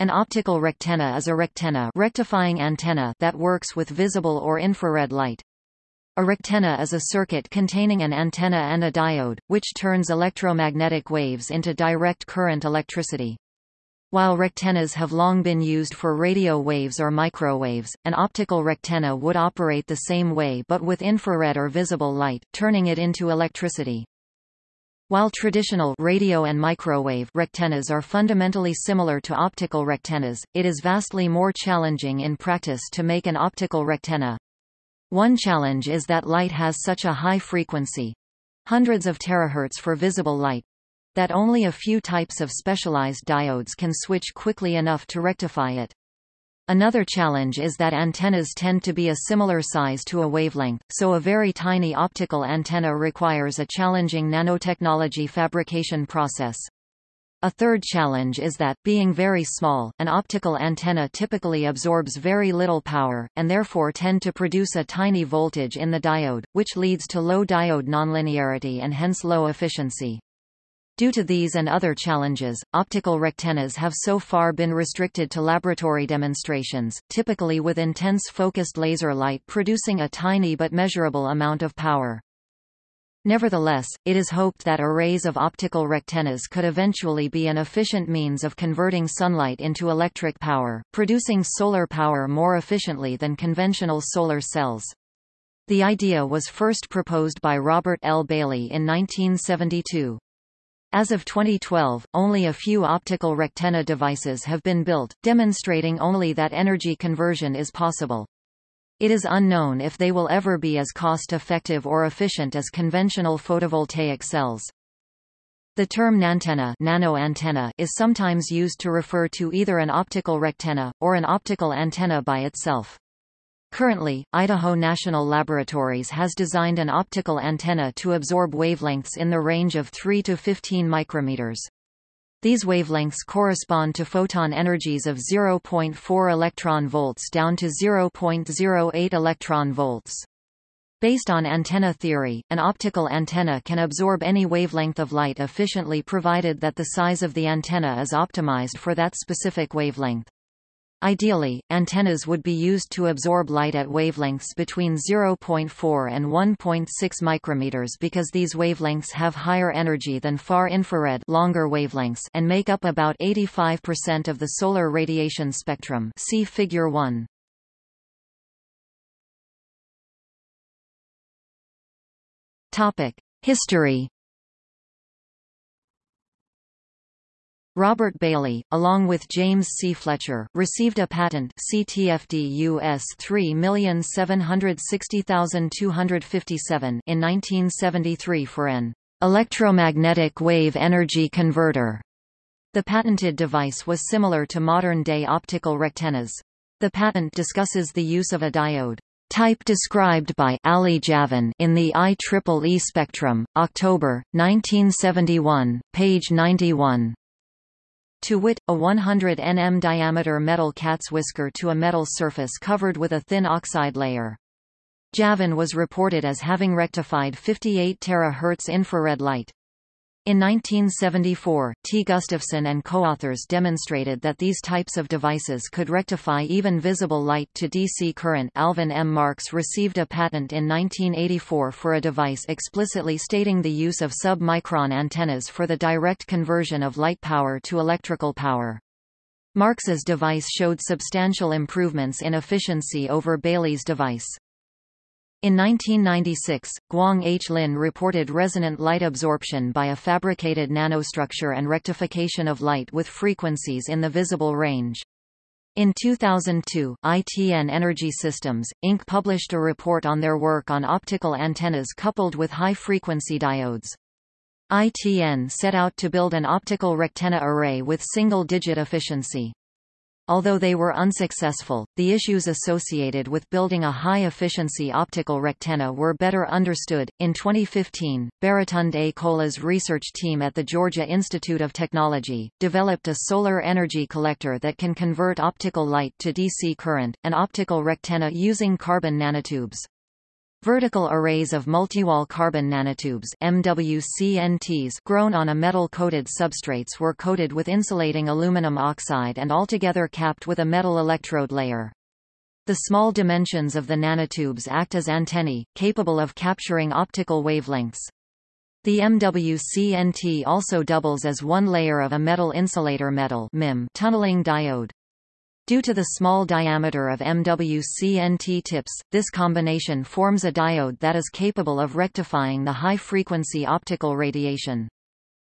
An optical rectenna is a rectenna rectifying antenna that works with visible or infrared light. A rectenna is a circuit containing an antenna and a diode, which turns electromagnetic waves into direct current electricity. While rectennas have long been used for radio waves or microwaves, an optical rectenna would operate the same way but with infrared or visible light, turning it into electricity. While traditional radio and microwave rectennas are fundamentally similar to optical rectennas, it is vastly more challenging in practice to make an optical rectenna. One challenge is that light has such a high frequency hundreds of terahertz for visible light that only a few types of specialized diodes can switch quickly enough to rectify it. Another challenge is that antennas tend to be a similar size to a wavelength, so a very tiny optical antenna requires a challenging nanotechnology fabrication process. A third challenge is that, being very small, an optical antenna typically absorbs very little power, and therefore tend to produce a tiny voltage in the diode, which leads to low diode nonlinearity and hence low efficiency. Due to these and other challenges, optical rectennas have so far been restricted to laboratory demonstrations, typically with intense focused laser light producing a tiny but measurable amount of power. Nevertheless, it is hoped that arrays of optical rectennas could eventually be an efficient means of converting sunlight into electric power, producing solar power more efficiently than conventional solar cells. The idea was first proposed by Robert L. Bailey in 1972. As of 2012, only a few optical rectenna devices have been built, demonstrating only that energy conversion is possible. It is unknown if they will ever be as cost-effective or efficient as conventional photovoltaic cells. The term nantenna nanoantenna is sometimes used to refer to either an optical rectenna, or an optical antenna by itself. Currently, Idaho National Laboratories has designed an optical antenna to absorb wavelengths in the range of 3 to 15 micrometers. These wavelengths correspond to photon energies of 0.4 electron volts down to 0.08 electron volts. Based on antenna theory, an optical antenna can absorb any wavelength of light efficiently provided that the size of the antenna is optimized for that specific wavelength. Ideally, antennas would be used to absorb light at wavelengths between 0.4 and 1.6 micrometers because these wavelengths have higher energy than far infrared longer wavelengths and make up about 85% of the solar radiation spectrum see figure 1. Topic: History Robert Bailey, along with James C. Fletcher, received a patent CTFD US 3760257 in 1973 for an electromagnetic wave energy converter. The patented device was similar to modern-day optical rectennas. The patent discusses the use of a diode type described by Ali Javan in the IEEE spectrum, October, 1971, page 91 to wit, a 100 nm diameter metal cat's whisker to a metal surface covered with a thin oxide layer. Javan was reported as having rectified 58 terahertz infrared light. In 1974, T. Gustafson and co-authors demonstrated that these types of devices could rectify even visible light to DC current. Alvin M. Marks received a patent in 1984 for a device explicitly stating the use of sub-micron antennas for the direct conversion of light power to electrical power. Marks's device showed substantial improvements in efficiency over Bailey's device. In 1996, Guang H. Lin reported resonant light absorption by a fabricated nanostructure and rectification of light with frequencies in the visible range. In 2002, ITN Energy Systems, Inc. published a report on their work on optical antennas coupled with high-frequency diodes. ITN set out to build an optical rectenna array with single-digit efficiency. Although they were unsuccessful, the issues associated with building a high-efficiency optical rectenna were better understood. In 2015, Baratunde Cola's research team at the Georgia Institute of Technology developed a solar energy collector that can convert optical light to DC current, an optical rectenna using carbon nanotubes. Vertical arrays of multiwall carbon nanotubes MWCNTs grown on a metal-coated substrates were coated with insulating aluminum oxide and altogether capped with a metal electrode layer. The small dimensions of the nanotubes act as antennae, capable of capturing optical wavelengths. The MWCNT also doubles as one layer of a metal insulator metal tunneling diode. Due to the small diameter of MWCNT tips, this combination forms a diode that is capable of rectifying the high-frequency optical radiation.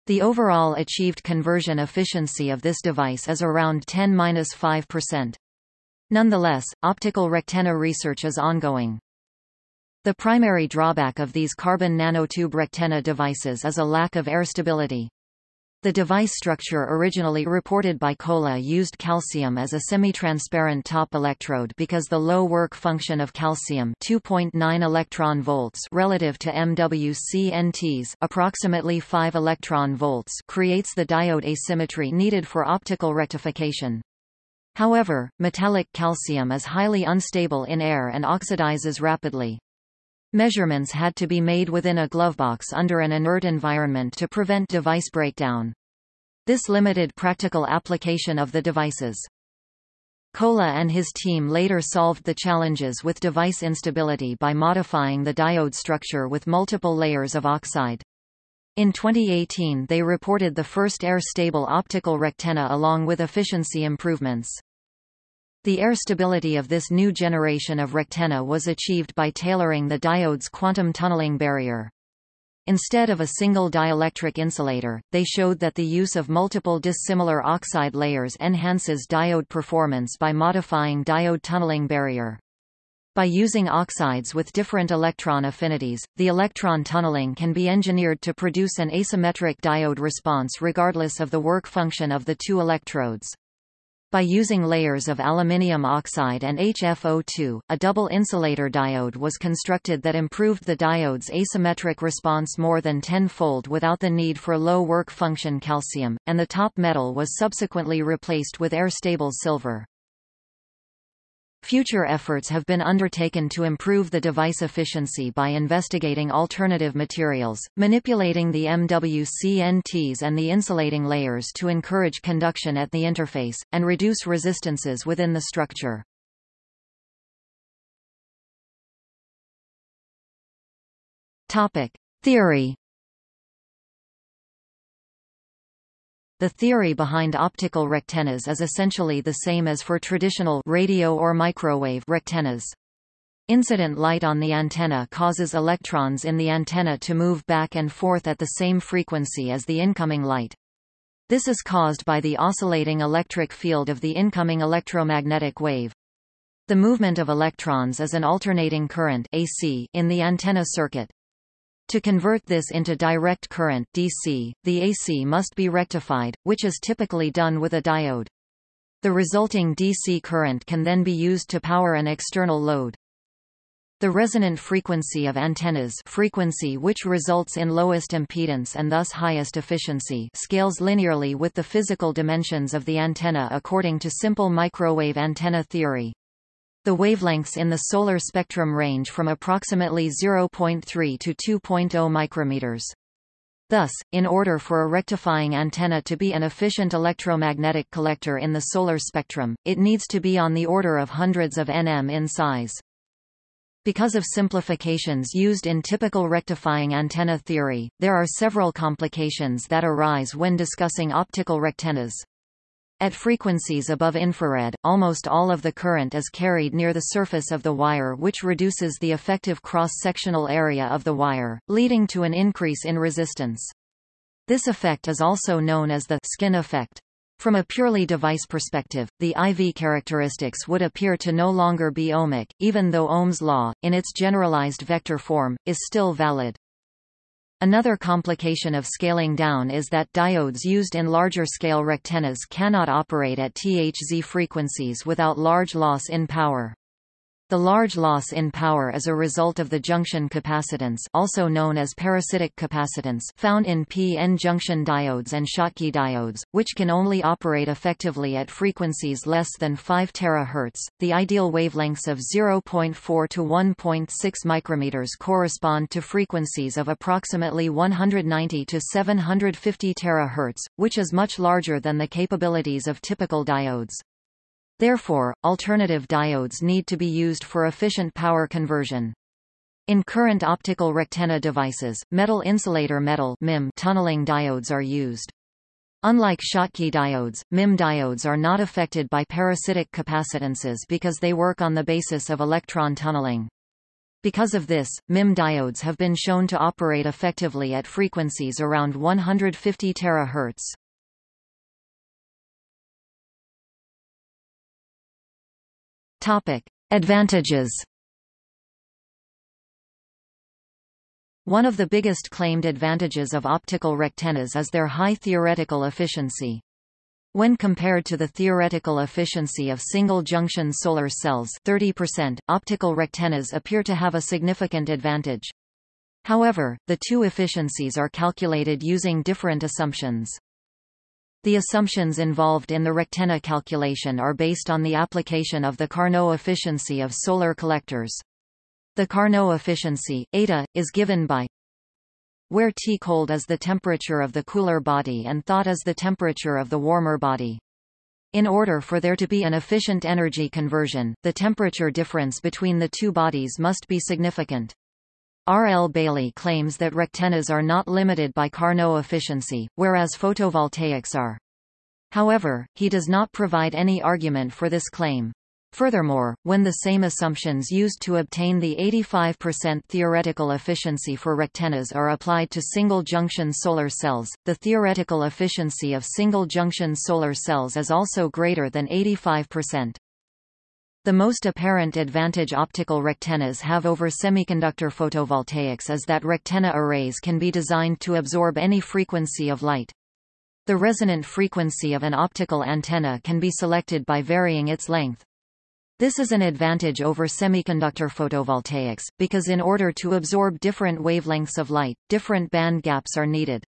The overall achieved conversion efficiency of this device is around 10-5%. Nonetheless, optical rectenna research is ongoing. The primary drawback of these carbon nanotube rectenna devices is a lack of air stability. The device structure originally reported by Cola used calcium as a semi-transparent top electrode because the low work function of calcium 2.9 electron volts relative to MWCNTs approximately 5 electron volts creates the diode asymmetry needed for optical rectification. However, metallic calcium is highly unstable in air and oxidizes rapidly. Measurements had to be made within a glovebox under an inert environment to prevent device breakdown. This limited practical application of the devices. Cola and his team later solved the challenges with device instability by modifying the diode structure with multiple layers of oxide. In 2018 they reported the first air-stable optical rectenna along with efficiency improvements. The air stability of this new generation of rectenna was achieved by tailoring the diode's quantum tunneling barrier. Instead of a single dielectric insulator, they showed that the use of multiple dissimilar oxide layers enhances diode performance by modifying diode tunneling barrier. By using oxides with different electron affinities, the electron tunneling can be engineered to produce an asymmetric diode response regardless of the work function of the two electrodes. By using layers of aluminium oxide and HFO2, a double insulator diode was constructed that improved the diode's asymmetric response more than tenfold without the need for low work function calcium, and the top metal was subsequently replaced with air-stable silver. Future efforts have been undertaken to improve the device efficiency by investigating alternative materials, manipulating the MWCNTs and the insulating layers to encourage conduction at the interface, and reduce resistances within the structure. Topic. Theory The theory behind optical rectennas is essentially the same as for traditional radio or microwave rectennas. Incident light on the antenna causes electrons in the antenna to move back and forth at the same frequency as the incoming light. This is caused by the oscillating electric field of the incoming electromagnetic wave. The movement of electrons is an alternating current AC in the antenna circuit. To convert this into direct current DC, the AC must be rectified, which is typically done with a diode. The resulting DC current can then be used to power an external load. The resonant frequency of antennas frequency which results in lowest impedance and thus highest efficiency scales linearly with the physical dimensions of the antenna according to simple microwave antenna theory. The wavelengths in the solar spectrum range from approximately 0.3 to 2.0 micrometers. Thus, in order for a rectifying antenna to be an efficient electromagnetic collector in the solar spectrum, it needs to be on the order of hundreds of nm in size. Because of simplifications used in typical rectifying antenna theory, there are several complications that arise when discussing optical rectennas. At frequencies above infrared, almost all of the current is carried near the surface of the wire which reduces the effective cross-sectional area of the wire, leading to an increase in resistance. This effect is also known as the skin effect. From a purely device perspective, the IV characteristics would appear to no longer be ohmic, even though Ohm's law, in its generalized vector form, is still valid. Another complication of scaling down is that diodes used in larger-scale rectennas cannot operate at THZ frequencies without large loss in power. The large loss in power is a result of the junction capacitance also known as parasitic capacitance found in p-n junction diodes and Schottky diodes, which can only operate effectively at frequencies less than 5 THz. The ideal wavelengths of 0.4 to 1.6 micrometers correspond to frequencies of approximately 190 to 750 THz, which is much larger than the capabilities of typical diodes. Therefore, alternative diodes need to be used for efficient power conversion. In current optical rectenna devices, metal insulator metal MIM tunneling diodes are used. Unlike Schottky diodes, MIM diodes are not affected by parasitic capacitances because they work on the basis of electron tunneling. Because of this, MIM diodes have been shown to operate effectively at frequencies around 150 THz. Topic: Advantages. One of the biggest claimed advantages of optical rectennas is their high theoretical efficiency. When compared to the theoretical efficiency of single-junction solar cells 30%, optical rectennas appear to have a significant advantage. However, the two efficiencies are calculated using different assumptions. The assumptions involved in the rectenna calculation are based on the application of the Carnot efficiency of solar collectors. The Carnot efficiency, eta, is given by where T cold is the temperature of the cooler body and thought is the temperature of the warmer body. In order for there to be an efficient energy conversion, the temperature difference between the two bodies must be significant. R. L. Bailey claims that rectennas are not limited by Carnot efficiency, whereas photovoltaics are. However, he does not provide any argument for this claim. Furthermore, when the same assumptions used to obtain the 85% theoretical efficiency for rectennas are applied to single-junction solar cells, the theoretical efficiency of single-junction solar cells is also greater than 85%. The most apparent advantage optical rectennas have over semiconductor photovoltaics is that rectenna arrays can be designed to absorb any frequency of light. The resonant frequency of an optical antenna can be selected by varying its length. This is an advantage over semiconductor photovoltaics, because in order to absorb different wavelengths of light, different band gaps are needed.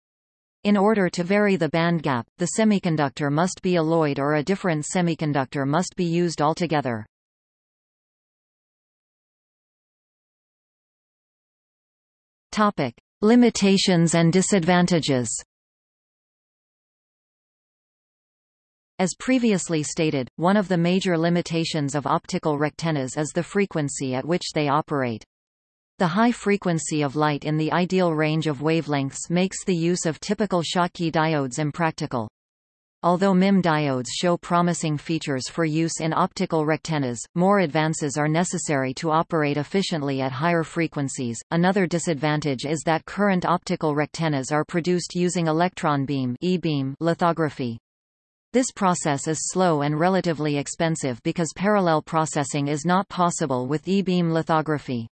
In order to vary the band gap, the semiconductor must be alloyed or a different semiconductor must be used altogether. Topic: Limitations and disadvantages. As previously stated, one of the major limitations of optical rectennas is the frequency at which they operate. The high frequency of light in the ideal range of wavelengths makes the use of typical Schottky diodes impractical. Although MIM diodes show promising features for use in optical rectennas, more advances are necessary to operate efficiently at higher frequencies. Another disadvantage is that current optical rectennas are produced using electron beam (e-beam) lithography. This process is slow and relatively expensive because parallel processing is not possible with e-beam lithography.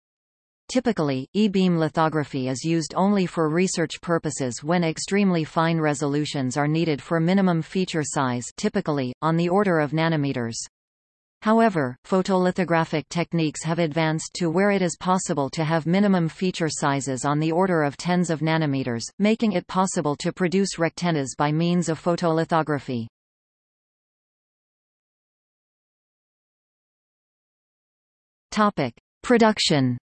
Typically, e-beam lithography is used only for research purposes when extremely fine resolutions are needed for minimum feature size typically, on the order of nanometers. However, photolithographic techniques have advanced to where it is possible to have minimum feature sizes on the order of tens of nanometers, making it possible to produce rectennas by means of photolithography. Topic: Production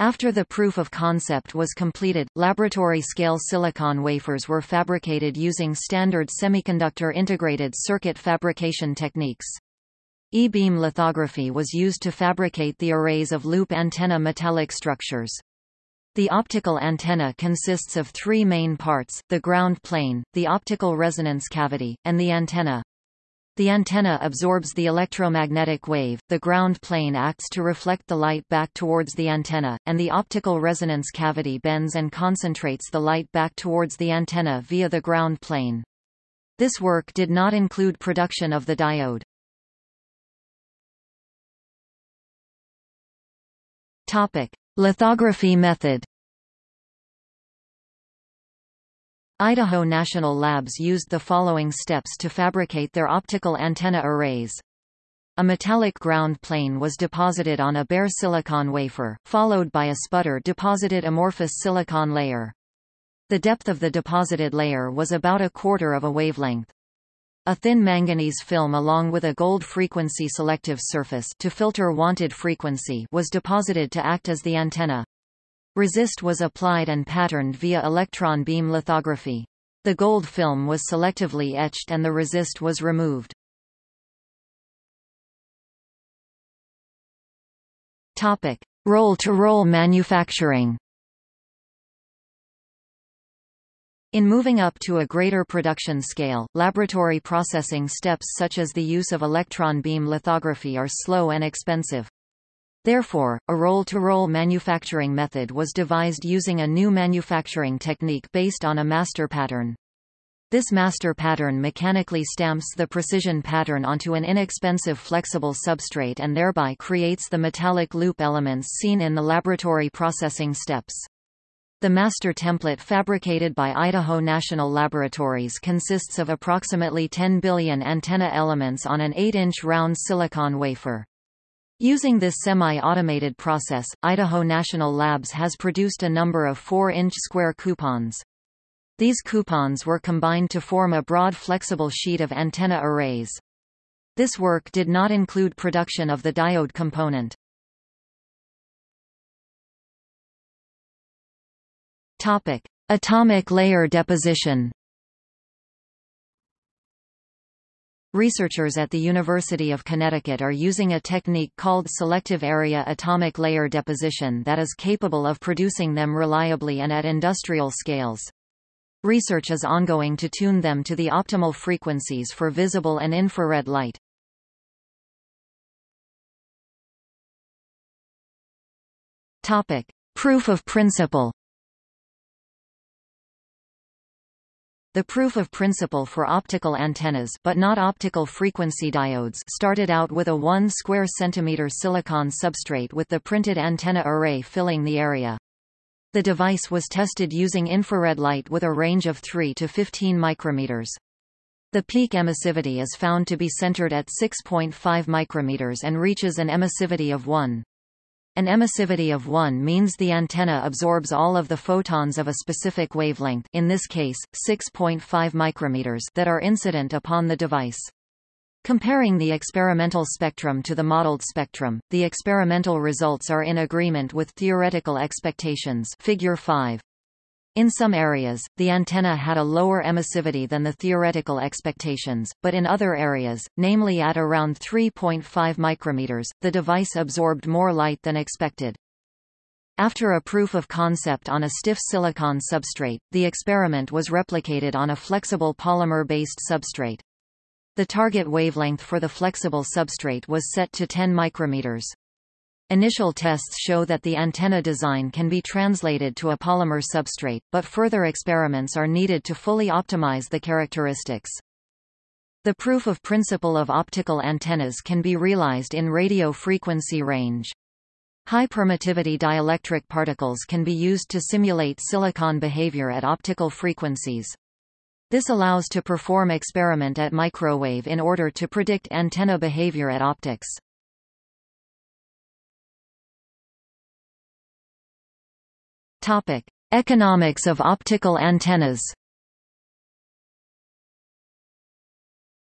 After the proof of concept was completed, laboratory-scale silicon wafers were fabricated using standard semiconductor integrated circuit fabrication techniques. E-beam lithography was used to fabricate the arrays of loop antenna metallic structures. The optical antenna consists of three main parts, the ground plane, the optical resonance cavity, and the antenna. The antenna absorbs the electromagnetic wave, the ground plane acts to reflect the light back towards the antenna, and the optical resonance cavity bends and concentrates the light back towards the antenna via the ground plane. This work did not include production of the diode. Topic: Lithography method Idaho National Labs used the following steps to fabricate their optical antenna arrays. A metallic ground plane was deposited on a bare silicon wafer, followed by a sputter-deposited amorphous silicon layer. The depth of the deposited layer was about a quarter of a wavelength. A thin manganese film along with a gold frequency selective surface to filter wanted frequency was deposited to act as the antenna. Resist was applied and patterned via electron beam lithography. The gold film was selectively etched and the resist was removed. Topic: Roll-to-roll manufacturing. In moving up to a greater production scale, laboratory processing steps such as the use of electron beam lithography are slow and expensive. Therefore, a roll-to-roll -roll manufacturing method was devised using a new manufacturing technique based on a master pattern. This master pattern mechanically stamps the precision pattern onto an inexpensive flexible substrate and thereby creates the metallic loop elements seen in the laboratory processing steps. The master template fabricated by Idaho National Laboratories consists of approximately 10 billion antenna elements on an 8-inch round silicon wafer. Using this semi-automated process, Idaho National Labs has produced a number of 4-inch square coupons. These coupons were combined to form a broad flexible sheet of antenna arrays. This work did not include production of the diode component. Topic: Atomic layer deposition. Researchers at the University of Connecticut are using a technique called selective area atomic layer deposition that is capable of producing them reliably and at industrial scales. Research is ongoing to tune them to the optimal frequencies for visible and infrared light. Topic: Proof of principle. The proof of principle for optical antennas but not optical frequency diodes started out with a 1 square centimeter silicon substrate with the printed antenna array filling the area. The device was tested using infrared light with a range of 3 to 15 micrometers. The peak emissivity is found to be centered at 6.5 micrometers and reaches an emissivity of 1. An emissivity of 1 means the antenna absorbs all of the photons of a specific wavelength in this case, 6.5 micrometers that are incident upon the device. Comparing the experimental spectrum to the modeled spectrum, the experimental results are in agreement with theoretical expectations figure 5. In some areas, the antenna had a lower emissivity than the theoretical expectations, but in other areas, namely at around 3.5 micrometers, the device absorbed more light than expected. After a proof of concept on a stiff silicon substrate, the experiment was replicated on a flexible polymer-based substrate. The target wavelength for the flexible substrate was set to 10 micrometers. Initial tests show that the antenna design can be translated to a polymer substrate, but further experiments are needed to fully optimize the characteristics. The proof of principle of optical antennas can be realized in radio frequency range. High permittivity dielectric particles can be used to simulate silicon behavior at optical frequencies. This allows to perform experiment at microwave in order to predict antenna behavior at optics. Topic: Economics of optical antennas.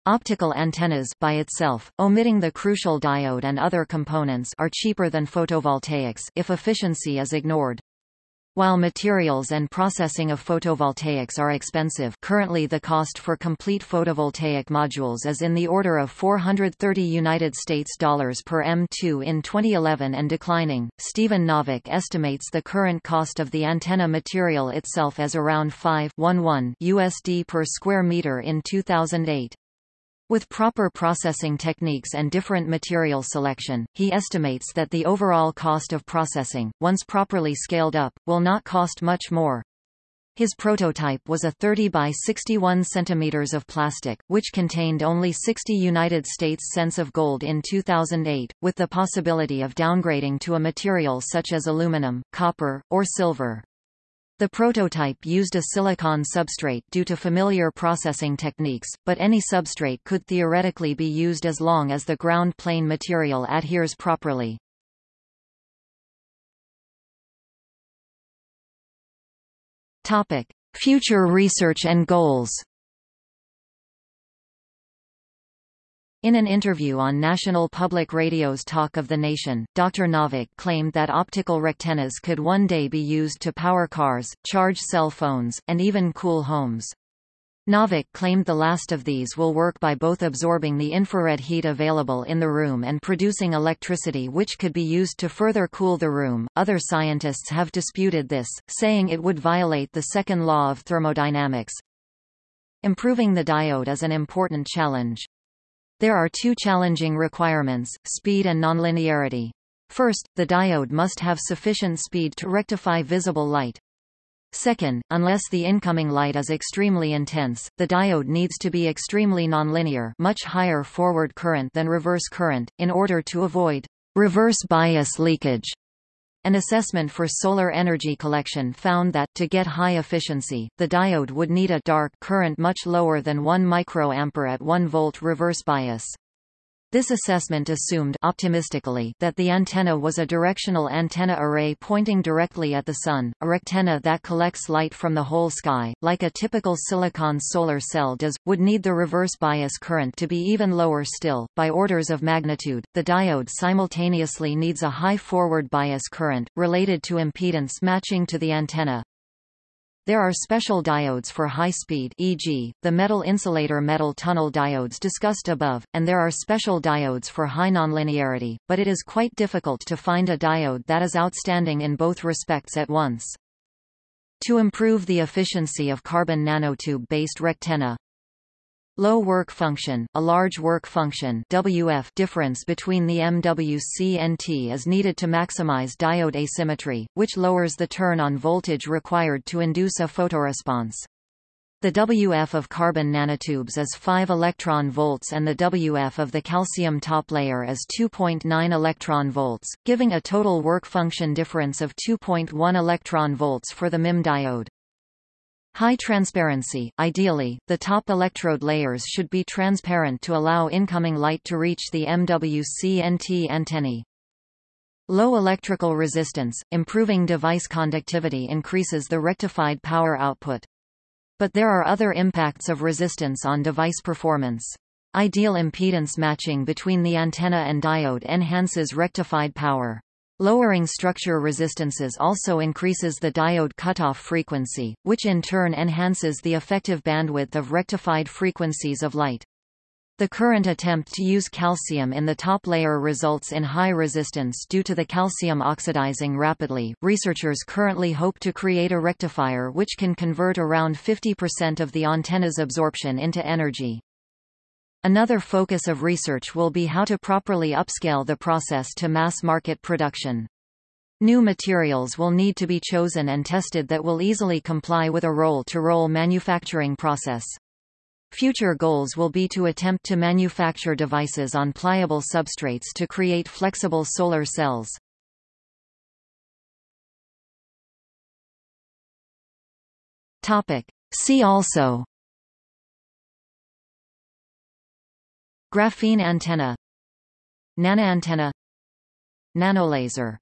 Optical antennas by itself, omitting the crucial diode and other components are cheaper than photovoltaics if efficiency is ignored. While materials and processing of photovoltaics are expensive currently the cost for complete photovoltaic modules is in the order of 430 United States dollars per M2 in 2011 and declining. Stephen Novack estimates the current cost of the antenna material itself as around 5.11 USD per square meter in 2008. With proper processing techniques and different material selection, he estimates that the overall cost of processing, once properly scaled up, will not cost much more. His prototype was a 30 by 61 centimeters of plastic, which contained only 60 United States cents of gold in 2008, with the possibility of downgrading to a material such as aluminum, copper, or silver. The prototype used a silicon substrate due to familiar processing techniques, but any substrate could theoretically be used as long as the ground plane material adheres properly. Future research and goals. In an interview on National Public Radio's Talk of the Nation, Dr. Novack claimed that optical rectennas could one day be used to power cars, charge cell phones, and even cool homes. Novack claimed the last of these will work by both absorbing the infrared heat available in the room and producing electricity which could be used to further cool the room. Other scientists have disputed this, saying it would violate the second law of thermodynamics. Improving the diode is an important challenge. There are two challenging requirements, speed and nonlinearity. First, the diode must have sufficient speed to rectify visible light. Second, unless the incoming light is extremely intense, the diode needs to be extremely nonlinear much higher forward current than reverse current, in order to avoid reverse bias leakage. An assessment for solar energy collection found that, to get high efficiency, the diode would need a dark current much lower than 1 microampere at 1 volt reverse bias. This assessment assumed optimistically that the antenna was a directional antenna array pointing directly at the Sun, a rectenna that collects light from the whole sky, like a typical silicon solar cell does, would need the reverse bias current to be even lower still, by orders of magnitude. The diode simultaneously needs a high forward bias current, related to impedance matching to the antenna, there are special diodes for high speed e.g., the metal insulator metal tunnel diodes discussed above, and there are special diodes for high nonlinearity, but it is quite difficult to find a diode that is outstanding in both respects at once. To improve the efficiency of carbon nanotube-based rectenna, Low work function, a large work function WF difference between the MWC and T is needed to maximize diode asymmetry, which lowers the turn-on voltage required to induce a photoresponse. The WF of carbon nanotubes is 5 electron volts and the WF of the calcium top layer is 2.9 electron volts, giving a total work function difference of 2.1 electron volts for the MIM diode. High transparency – Ideally, the top electrode layers should be transparent to allow incoming light to reach the MWC-NT antennae. Low electrical resistance – Improving device conductivity increases the rectified power output. But there are other impacts of resistance on device performance. Ideal impedance matching between the antenna and diode enhances rectified power. Lowering structure resistances also increases the diode cutoff frequency, which in turn enhances the effective bandwidth of rectified frequencies of light. The current attempt to use calcium in the top layer results in high resistance due to the calcium oxidizing rapidly. Researchers currently hope to create a rectifier which can convert around 50% of the antenna's absorption into energy. Another focus of research will be how to properly upscale the process to mass market production. New materials will need to be chosen and tested that will easily comply with a roll-to-roll -roll manufacturing process. Future goals will be to attempt to manufacture devices on pliable substrates to create flexible solar cells. See also Graphene antenna. Nanoantenna Nanolaser